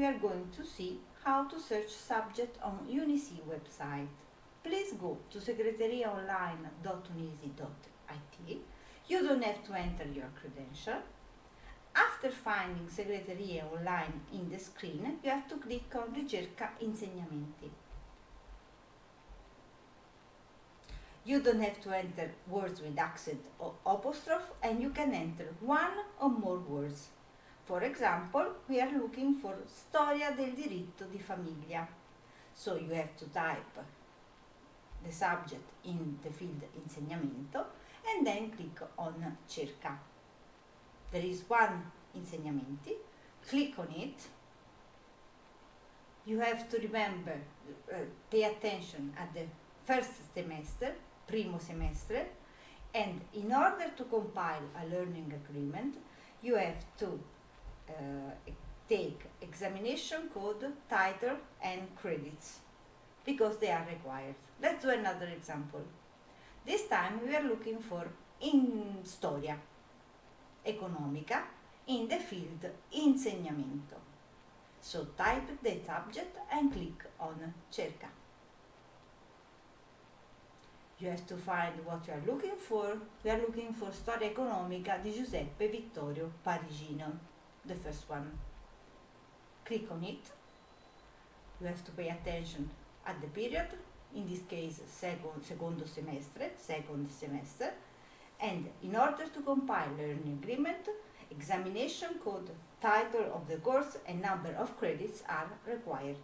we are going to see how to search subject on UNICE website. Please go to segreteriaonline.unisi.it. You don't have to enter your credential. After finding Segreteria Online in the screen, you have to click on Ricerca Insegnamenti. You don't have to enter words with accent or apostrophe and you can enter one or more words. For example, we are looking for Storia del diritto di famiglia. So you have to type the subject in the field insegnamento and then click on cerca. There is one insegnamenti, click on it. You have to remember, uh, pay attention at the first semester, primo semestre, and in order to compile a learning agreement, you have to take examination code, title and credits because they are required. Let's do another example. This time we are looking for in storia economica in the field insegnamento. So type the subject and click on cerca. You have to find what you are looking for. We are looking for Storia economica di Giuseppe Vittorio Parigino, the first one. Click on it. You have to pay attention at the period, in this case second, secondo semestre, second semester, and in order to compile learning agreement, examination code, title of the course and number of credits are required.